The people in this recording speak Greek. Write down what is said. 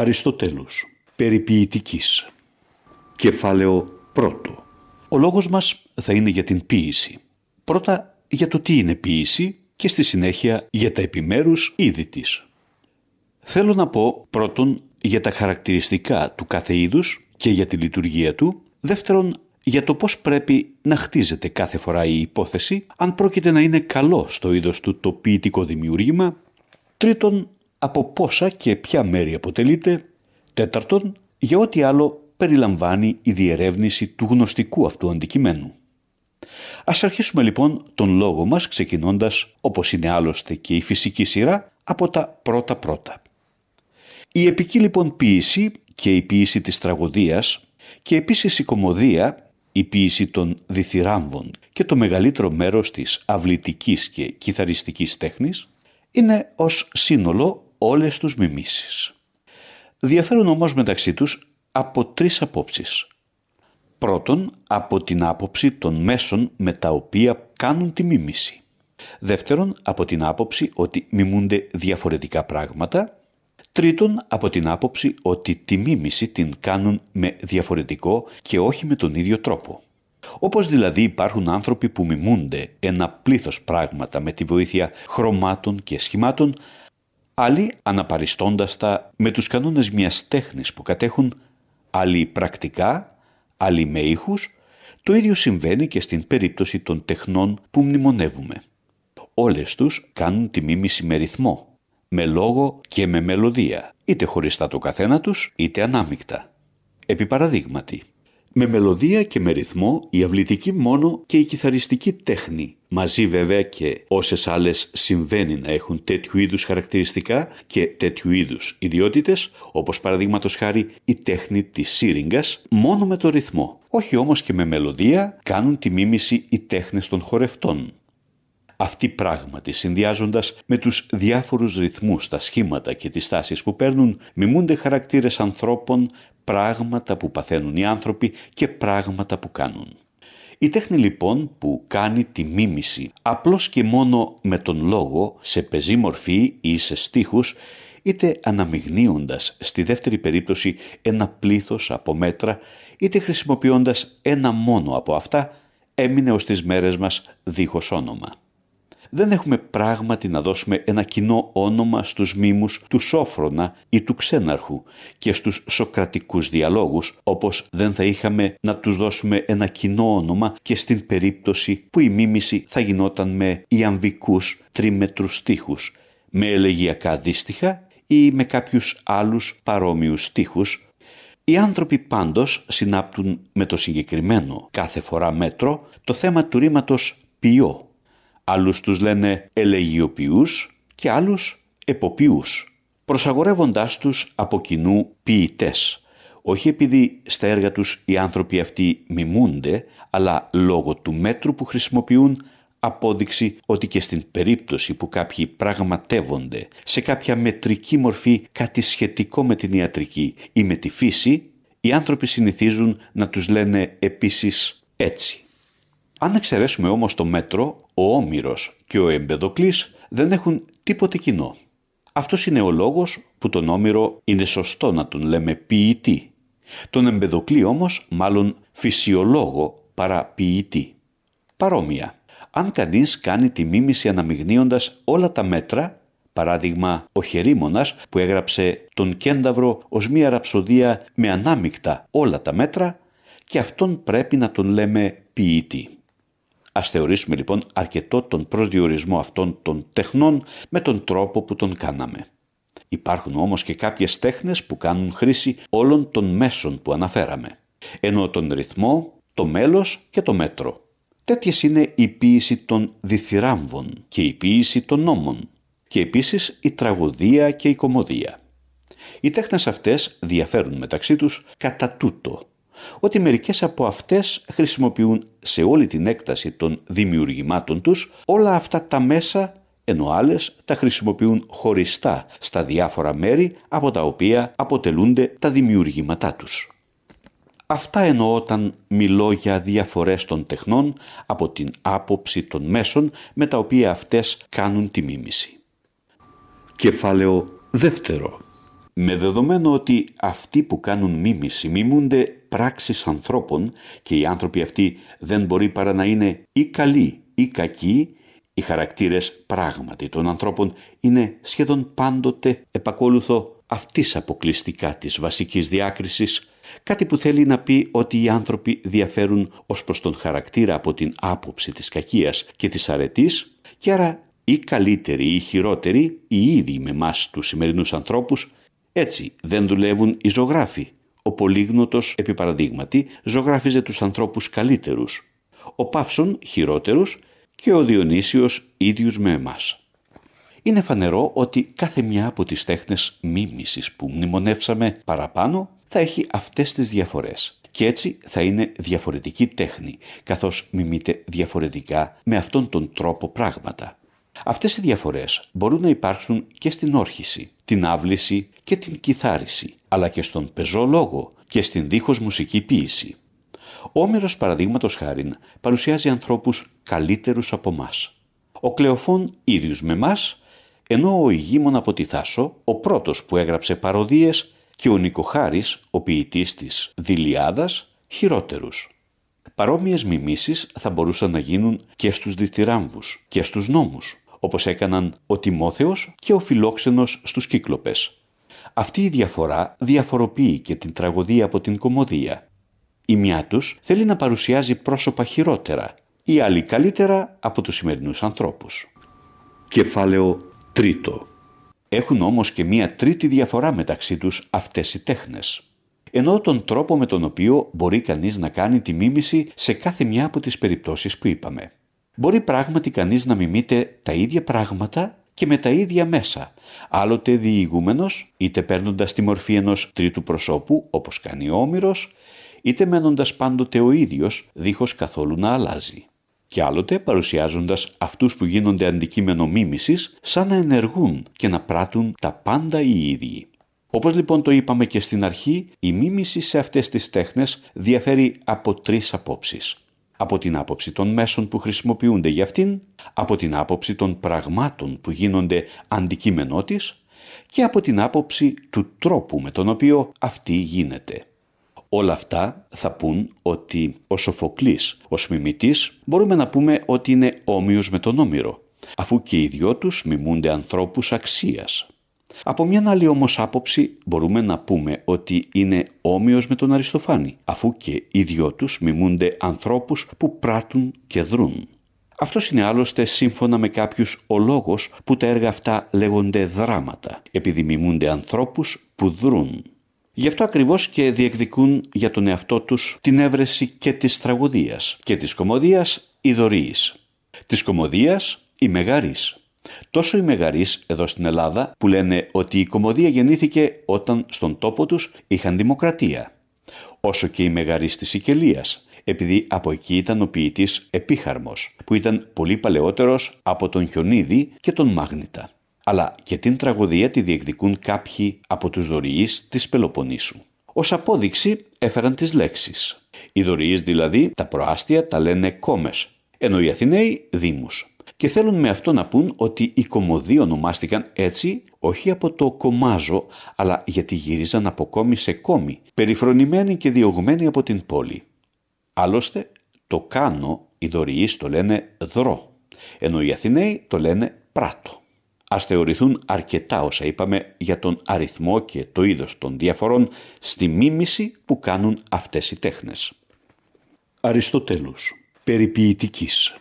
Αριστοτέλους, περιποιητικής. Κεφάλαιο πρώτο. Ο λόγος μας θα είναι για την ποίηση. Πρώτα για το τι είναι ποίηση και στη συνέχεια για τα επιμέρους είδη της. Θέλω να πω πρώτον για τα χαρακτηριστικά του κάθε είδους και για τη λειτουργία του, δεύτερον για το πώς πρέπει να χτίζεται κάθε φορά η υπόθεση, αν πρόκειται να είναι καλό στο είδος του το ποιητικό δημιούργημα, τρίτον από πόσα και ποια μέρη αποτελείται, τέταρτον για ό,τι άλλο περιλαμβάνει η διερεύνηση του γνωστικού αυτού αντικειμένου. Ας αρχίσουμε λοιπόν τον λόγο μας ξεκινώντας, όπως είναι άλλωστε και η φυσική σειρά, από τα πρώτα-πρώτα. Η επική λοιπόν ποίηση και η ποίηση της τραγωδίας και επίσης η κομμωδία, η ποίηση των διθυράμβων και το μεγαλύτερο μέρος της αυλητικής και κιθαριστικής τέχνης είναι ως σύνολο όλες τους μιμήσεις. Διαφέρουν όμως μεταξύ τους από τρεις απόψεις. Πρώτον, από την άποψη των μέσων με τα οποία κάνουν τη μίμηση. Δεύτερον, από την άποψη ότι μιμούνται διαφορετικά πράγματα. Τρίτον, από την άποψη ότι τη μίμηση την κάνουν με διαφορετικό και όχι με τον ίδιο τρόπο. Όπως δηλαδή υπάρχουν άνθρωποι που μιμούνται ένα πλήθος πράγματα με τη βοήθεια χρωμάτων και σχημάτων, άλλοι αναπαριστώντας τα με τους κανόνες μιας τέχνης που κατέχουν, άλλοι πρακτικά, άλλοι με ήχους, το ίδιο συμβαίνει και στην περίπτωση των τεχνών που μνημονεύουμε. Όλες τους κάνουν τη μίμηση με ρυθμό, με λόγο και με μελωδία, είτε χωριστά το καθένα τους, είτε ανάμεικτα. Επί παραδείγματι, με μελωδία και με ρυθμό η αυλητική μόνο και η κιθαριστική τέχνη, μαζί βέβαια και όσες άλλες συμβαίνει να έχουν τέτοιου είδους χαρακτηριστικά και τέτοιου είδους ιδιότητες, όπως παραδείγματος χάρη η τέχνη της σύριγγας, μόνο με το ρυθμό. Όχι όμως και με μελωδία κάνουν τη μίμηση οι τέχνες των χορευτών. Αυτοί πράγματι συνδυάζοντας με τους διάφορους ρυθμούς, τα σχήματα και τις τάσεις που παίρνουν, μιμούνται χαρακτήρες ανθρώπων, πράγματα που παθαίνουν οι άνθρωποι και πράγματα που κάνουν. Η τέχνη λοιπόν που κάνει τη μίμηση απλώς και μόνο με τον λόγο, σε πεζή μορφή ή σε στίχους, είτε αναμειγνύοντας στη δεύτερη περίπτωση ένα πλήθος από μέτρα, είτε χρησιμοποιώντας ένα μόνο από αυτά, έμεινε ως τις μέρες μας δίχως όνομα δεν έχουμε πράγματι να δώσουμε ένα κοινό όνομα στους μήμους του Σόφρονα ή του Ξέναρχου και στους σοκρατικούς διαλόγους, όπως δεν θα είχαμε να τους δώσουμε ένα κοινό όνομα και στην περίπτωση που η μίμηση θα γινόταν με ιαμβικούς τρίμετρους στίχους, με ελεγιακά δίστιχα ή με κάποιους άλλους παρόμοιους στίχους, οι άνθρωποι πάντως συνάπτουν με το συγκεκριμένο. Κάθε φορά μέτρο το θέμα του ρήματος ποιό Άλλους τους λένε ελεγιοποιούς και άλλους εποποιούς, προσαγορεύοντάς τους από κοινού ποιητές. όχι επειδή στα έργα τους οι άνθρωποι αυτοί μιμούνται, αλλά λόγω του μέτρου που χρησιμοποιούν απόδειξη ότι και στην περίπτωση που κάποιοι πραγματεύονται σε κάποια μετρική μορφή κάτι σχετικό με την ιατρική ή με τη φύση, οι άνθρωποι συνηθίζουν να τους λένε επίσης έτσι. Αν εξαιρέσουμε όμως το μέτρο, ο Όμηρος και ο Εμπεδοκλής δεν έχουν τίποτε κοινό. Αυτός είναι ο λόγος που τον Όμηρο είναι σωστό να τον λέμε ποιητή. Τον Εμπεδοκλή όμως μάλλον φυσιολόγο παρά ποιητή. Παρόμοια, αν κανείς κάνει τη μίμηση αναμειγνύοντας όλα τα μέτρα, παράδειγμα ο Χερίμονας που έγραψε τον Κένταυρο ως μία ραψοδία με ανάμεικτα όλα τα μέτρα και αυτόν πρέπει να τον λέμε ποιητή. Ας θεωρήσουμε λοιπόν αρκετό τον προσδιορισμό αυτών των τεχνών με τον τρόπο που τον κάναμε. Υπάρχουν όμως και κάποιες τέχνες που κάνουν χρήση όλων των μέσων που αναφέραμε, ενώ τον ρυθμό, το μέλος και το μέτρο. Τέτοιες είναι η ποίηση των διθυράμβων και η ποίηση των νόμων και επίσης η τραγωδία και η κομμωδία. Οι τέχνες αυτές διαφέρουν μεταξύ τους κατά τούτο ότι μερικές από αυτές χρησιμοποιούν σε όλη την έκταση των δημιουργημάτων τους όλα αυτά τα μέσα ενώ άλλες τα χρησιμοποιούν χωριστά στα διάφορα μέρη από τα οποία αποτελούνται τα δημιουργήματά τους. Αυτά εννοώ όταν μιλώ για διαφορές των τεχνών από την άποψη των μέσων με τα οποία αυτές κάνουν τη μίμηση. Κεφάλαιο δεύτερο. Με δεδομένο ότι αυτοί που κάνουν μίμηση μιμούνται πράξεις ανθρώπων και οι άνθρωποι αυτοί δεν μπορεί παρά να είναι ή καλοί ή κακοί, οι χαρακτήρες πράγματι των ανθρώπων είναι σχεδόν πάντοτε επακόλουθο αυτής αποκλειστικά της βασικής διάκρισης, κάτι που θέλει να πει ότι οι άνθρωποι διαφέρουν ως προς τον χαρακτήρα από την άποψη της κακίας και της αρετής και άρα ή καλύτεροι ή χειρότεροι οι ίδιοι με εμάς τους σημερινούς ανθρώπους έτσι δεν δουλεύουν οι ζωγράφοι. Ο Πολύγνωτος, επί παραδείγματι, ζωγράφιζε τους ανθρώπους καλύτερους. Ο Παύσον χειρότερους και ο Διονύσιος ίδιους με εμάς. Είναι φανερό ότι κάθε μια από τις τέχνες μίμησης που μνημονεύσαμε παραπάνω θα έχει αυτές τις διαφορές και έτσι θα είναι διαφορετική τέχνη καθώς μιμείται διαφορετικά με αυτόν τον τρόπο πράγματα. Αυτές οι διαφορές μπορούν να υπάρξουν και στην όρχηση, την άβληση και την κιθάριση, αλλά και στον πεζό λόγο και στην δίχως μουσική ποίηση. Ο Όμηρος παραδείγματος χάριν παρουσιάζει ανθρώπους καλύτερους από μας. Ο Κλεοφών ίδιους με μας, ενώ ο Ηγήμων από τη Θάσο, ο πρώτος που έγραψε παροδίες και ο Νικοχάρης, ο ποιητής της Δηλιάδας, χειρότερους. Παρόμοιες μιμήσεις θα μπορούσαν να γίνουν και στους διθυράμβους και στους νόμους όπως έκαναν ο Τιμόθεος και ο Φιλόξενος στους Κύκλοπες. Αυτή η διαφορά διαφοροποιεί και την τραγωδία από την κομμωδία. Η μια τους θέλει να παρουσιάζει πρόσωπα χειρότερα, η άλλη καλύτερα από τους σημερινούς ανθρώπους. Κεφάλαιο τρίτο. Έχουν όμως και μία τρίτη διαφορά μεταξύ τους αυτές οι τέχνες. Ενώ τον τρόπο με τον οποίο μπορεί κανείς να κάνει τη μίμηση σε κάθε μια από τις περιπτώσεις που είπαμε. Μπορεί πράγματι κανείς να μιμείται τα ίδια πράγματα και με τα ίδια μέσα, άλλοτε διηγούμενος, είτε παίρνοντας τη μορφή ενός τρίτου προσώπου, όπως κάνει ο Όμηρος, είτε μένοντας πάντοτε ο ίδιος, δίχως καθόλου να αλλάζει. Και άλλοτε παρουσιάζοντας αυτούς που γίνονται αντικείμενο μίμησης, σαν να ενεργούν και να πράττουν τα πάντα οι ίδιοι. Όπως λοιπόν το είπαμε και στην αρχή, η μίμηση σε αυτές τις τέχνες διαφέρει από τρεις απόψεις από την άποψη των μέσων που χρησιμοποιούνται για αυτήν, από την άποψη των πραγμάτων που γίνονται αντικείμενό της και από την άποψη του τρόπου με τον οποίο αυτή γίνεται. Όλα αυτά θα πούν ότι ο Σοφοκλής, ο μιμητής, μπορούμε να πούμε ότι είναι όμοιος με τον Όμηρο, αφού και οι δυο τους μιμούνται ανθρώπους αξίας. Από μια άλλη όμως άποψη μπορούμε να πούμε ότι είναι όμοιος με τον Αριστοφάνη, αφού και οι δυο τους μιμούνται ανθρώπους που πράττουν και δρούν. Αυτός είναι άλλωστε σύμφωνα με κάποιους ο λόγος που τα έργα αυτά λέγονται δράματα, επειδή μιμούνται ανθρώπους που δρούν. Γι' αυτό ακριβώς και διεκδικούν για τον εαυτό τους την έβρεση και της τραγωδίας και της κομμωδίας η δωρής. Της κομμωδίας η μεγαρής Τόσο οι μεγαρείς εδώ στην Ελλάδα που λένε ότι η κομμωδία γεννήθηκε όταν στον τόπο τους είχαν δημοκρατία. Όσο και οι μεγαρείς της Σικελίας, επειδή από εκεί ήταν ο ποιητής Επίχαρμος, που ήταν πολύ παλαιότερος από τον Χιονίδη και τον Μάγνητα. Αλλά και την τραγωδία τη διεκδικούν κάποιοι από τους δωρηείς της Πελοποννήσου. Ως απόδειξη έφεραν τις λέξεις. Οι δωρηείς δηλαδή, τα προάστια τα λένε κόμες, ενώ οι Αθηναίοι δήμους και θέλουν με αυτό να πούν ότι οι κομμωδοί ονομάστηκαν έτσι όχι από το κομμάζο, αλλά γιατί γύριζαν από κόμι σε κόμι, περιφρονημένοι και διωγμένοι από την πόλη. Άλλωστε, το κάνω οι δωριείς το λένε δρό, ενώ οι Αθηναίοι το λένε πράτο. Ας θεωρηθούν αρκετά όσα είπαμε για τον αριθμό και το είδος των διαφορών στη μίμηση που κάνουν αυτές οι τέχνες. Αριστοτέλους, περιποιητικής.